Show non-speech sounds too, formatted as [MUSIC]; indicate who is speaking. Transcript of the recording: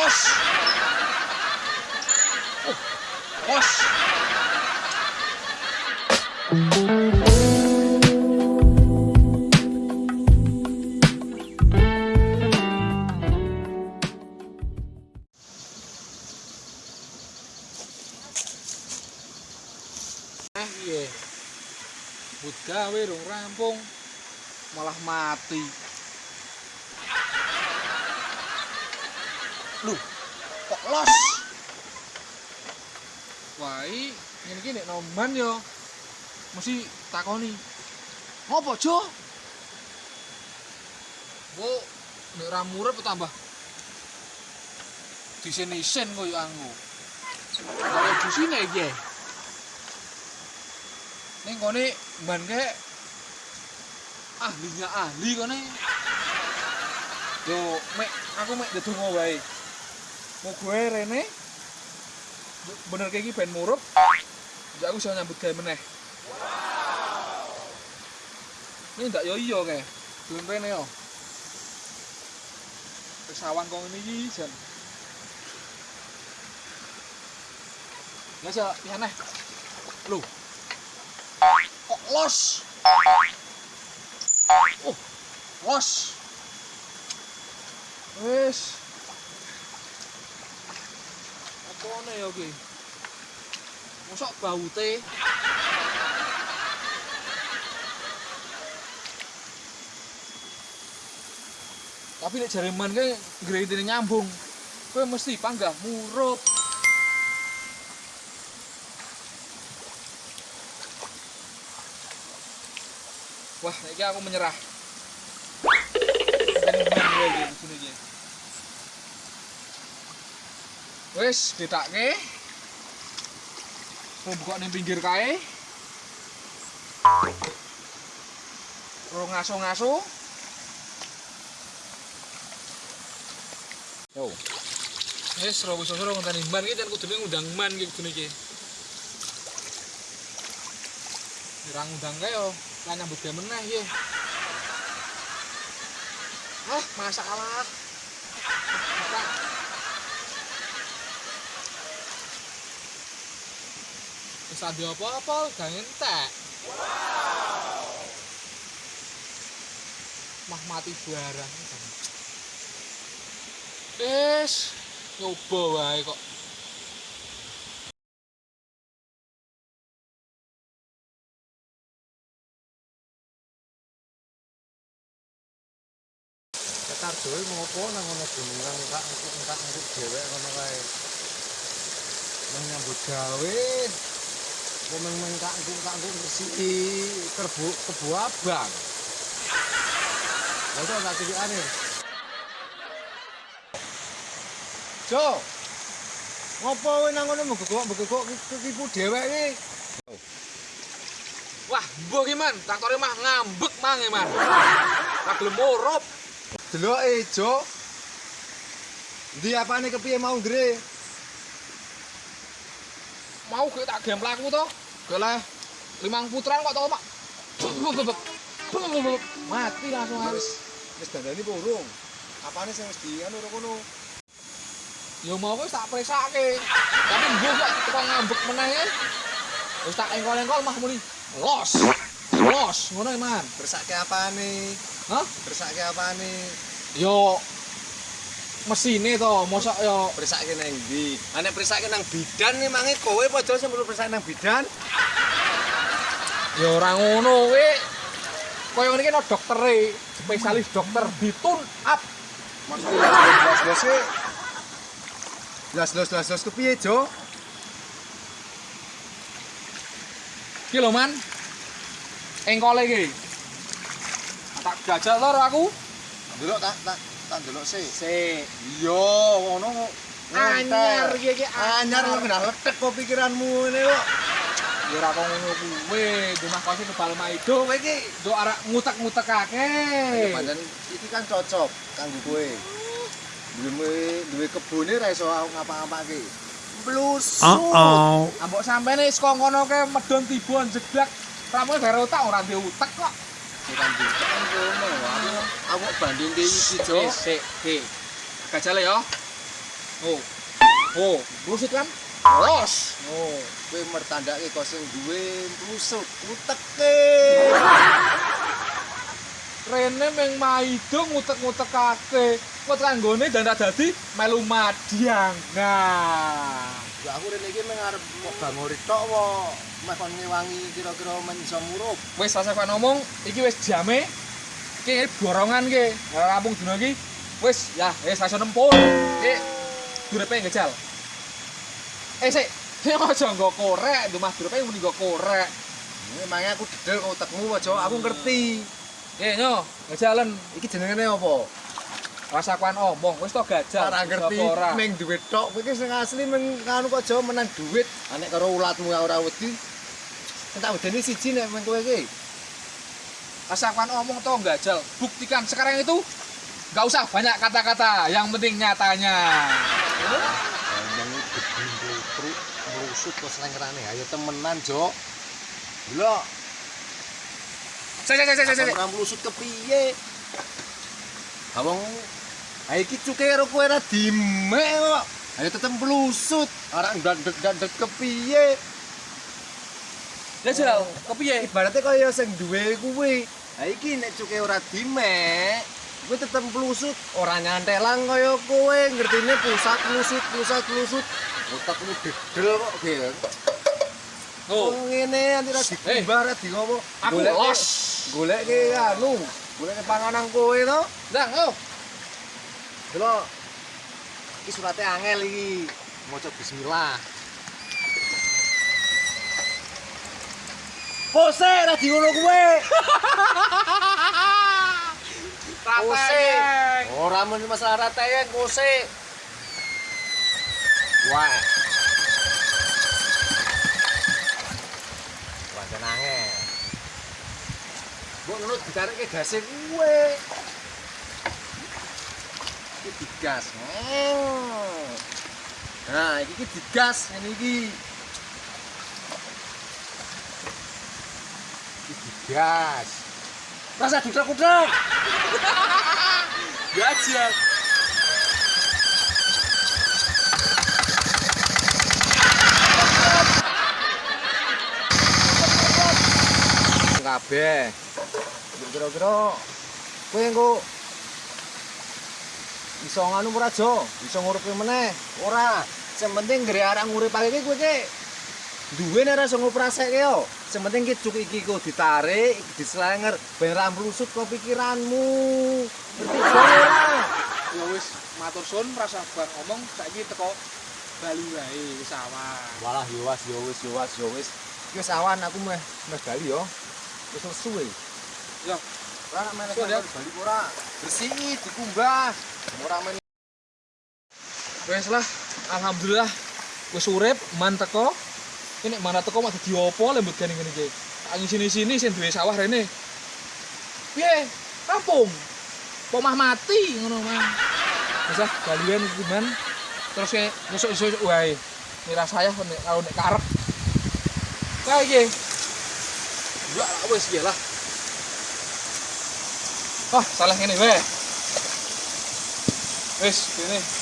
Speaker 1: los. Eh, iya. But gawe dong rampung malah mati. Lu, kok los? Wah, ini ini nek noman yo. Mesti takoni. Ngopo, Jo? Bu, nek ra murep tambah disen-isen koyo anggo. Kaya di sini iki. Ning kene mban ke ahlinya ahli kene. Yo, mek aku mek ndedonga wae. Mau gue rene? Bener kayak gini ben murup? Jadi aku bisa nyambut gawe meneh. Ini ndak yo iyo kayak belum rene yo. Pesawan kong ini jan. Ya sa ya neh. Lu. Kok los? Oh los. Wes apa ne ya ki mosok baute. Tapi nek jareman ke gredine nyambung kowe mesti panggah murup. Wah iki aku menyerah Wes, ditake. Mau buka ning pinggir kae. Ro ngaso-ngaso. Yo. Wes, ro wis ora ngonteni man iki jan kudune ngundang man iki kudune iki. Ora ngundang kae yo, lan nyambut gawe meneh. Ah. Buka. Ade apa-apa gak entek. Mah mati barang. Wis nyoba wae kok.
Speaker 2: Ketar dhewe ngopo nang ngono gunung kang engkak engkak engkuk dhewek ngono kae. Nang nyambut gawe. Kok meng mengkak engkuk engkak engkuk ngresiki kerbu kebu abang. Lha kok tak tilikane. Jo. Ngopo kowe nang ngono mbegok-mbegok ketipu dhewek iki?
Speaker 1: Wah, mbok iki man, traktore mah ngambek mange man. Ora gelem murup.
Speaker 2: Deloke, Jo. Ndi apane kepiye mau ngre?
Speaker 1: Mau ge tak game laku to. Goleh limang putran kok to mak. Mati langsung harus.
Speaker 2: Wis dandani burung. Apane sing wis dianu ora kono?
Speaker 1: Ya mau wis tak presake. Tapi mbok kok tukang ngambek meneh ya. Wis tak engkol-engkol mah muni. Los. Los, ngono man.
Speaker 2: Bersake apane?
Speaker 1: Hah?
Speaker 2: Bersake apane?
Speaker 1: Yo mesine to, mosok yo
Speaker 2: Bersake nang ndi? Ane bersake nang bidan nih mangi kowe padha sing perlu bersake nang bidan.
Speaker 1: yo ora ngono kowe. Kaya ngene iki no doktere, spesialis dokter ditun up.
Speaker 2: Jelas-jelas e. Jelas-jelas jelas kepiye, Jo?
Speaker 1: Ki lho man. Engkole iki. Tak jajal karo aku.
Speaker 2: Delok tak tak tak delok sih.
Speaker 1: Sik.
Speaker 2: Iya, ngono kok.
Speaker 1: Anyar iki iki
Speaker 2: Anyar lu kena letek kok pikiranmu ini kok.
Speaker 1: Ya ora kok ngono kuwe, rumah kose kebal maido kowe iki nduk arek ngutek-ngutekake.
Speaker 2: Pancen iki kan cocok kanggo kowe. Duwe duwe kebune ra iso ngapa-ngapake. Plus.
Speaker 3: Uh-oh.
Speaker 1: Ambok sampene saka ngono ke medon tiba jeglak. Ramu bare otak ora ndek utek kok.
Speaker 2: Bukan kan kono. Aku aku banding ke iki, Jo.
Speaker 1: Sik, sik. Gajale yo. Oh. Oh, blusut kan?
Speaker 2: Los.
Speaker 1: Oh.
Speaker 2: Kowe mertandake kok sing duwe plusut uteke.
Speaker 1: Rene meng maido ngutek-ngutekake. Kok kanggone dandak dadi melu madiang. Nah.
Speaker 2: Aku rene iki mengarep kok bangori tok wae. Meh kon ngewangi kira-kira men iso murup.
Speaker 1: Wis rasa kok ngomong, iki wis jame. Iki borongan ki. Rampung dina iki. Wis, ya, wis rasa nempur. Iki durepe ngejal. Eh, sik. [LAUGHS] Ini aja nggo korek, dumah durepe muni nggo korek.
Speaker 2: Memangnya aku dedel kok utekmu aja aku ngerti.
Speaker 1: Eh, nyo, ngejalan.
Speaker 2: Iki jenengane apa?
Speaker 1: Rasa kuan omong, wis to gajal.
Speaker 2: Ora ngerti meng duit tok. Kowe iki sing asli meng kanu kok aja menang duit. Anek karo ulatmu ora wedi. Tak wedeni siji nek meng kowe iki.
Speaker 1: Rasa kuan omong to gajal. Buktikan sekarang itu Gak usah banyak kata-kata, yang penting nyatanya.
Speaker 2: Ngomong gedhe truk merusut kok slengerane. Ayo temenan, Jok. Lho,
Speaker 1: Sik, sik, sik, sik, sik.
Speaker 2: ora merusut kepiye? Awong Ha iki cuke karo kowe ora dimek kok. Ayo tetep melusut. Ora ndandet-ndandet kepiye?
Speaker 1: Ya jal, kepiye?
Speaker 2: Ibaratnya kaya sing duwe kuwi. Ha iki nek cuke ora dimek, kowe tetep melusut, ora nyantelang kaya kowe, ngertine pusat melusut, pusat melusut. Otakmu dedel kok, Gil.
Speaker 1: Oh,
Speaker 2: ngene anti ra dikumbar ra di ngopo.
Speaker 1: Aku los.
Speaker 2: Goleke anu, goleke panganan kowe to.
Speaker 1: ndang, oh.
Speaker 2: Delok. Iki surate angel iki. Maca bismillah. Pose ra di ngono kowe. Ora men masalah ratayeng kose. Wah. Pancen angel. Mbok nurut ditarik gase kuwe. Iki digas. Hmm. Nah, iki ki digas ngene iki. Iki digas. Rasa dudak-dudak.
Speaker 1: Gajal.
Speaker 2: kabeh. Kira-kira kowe engko iso nganu ora jo, iso ngurupi meneh. Ora, sing penting gere arek nguripake iki kowe iki duwe nek ora iso ngoprasekke yo. Sing penting ki iki ku ditarik, dislenger ben ra mlusut kok pikiranmu. Ngerti ora?
Speaker 1: Ya wis matur suwun rasa bar ngomong saiki teko Bali wae wis awan.
Speaker 2: Walah yo was yo wis yo was yo wis. Wis awan aku meh meh bali yo. Wis suwe.
Speaker 1: Ya.
Speaker 2: Ora nak
Speaker 1: ya.
Speaker 2: bali ora. Bersih, dikumbah. Ora main
Speaker 1: Wis lah, alhamdulillah wis urip man teko. Ini mana teko mak dadi opo lembut kene ngene iki. Angin sini-sini sing duwe sawah rene. Piye? Kampung. Pomah mati ngono mah. Wis ah balian iki man. Terus kayak nusuk-nusuk wae. Mira saya nek kalau nek karep. Kayak iki. Ya lah wis ya lah. Oh, salah ngene wae. Wis, ini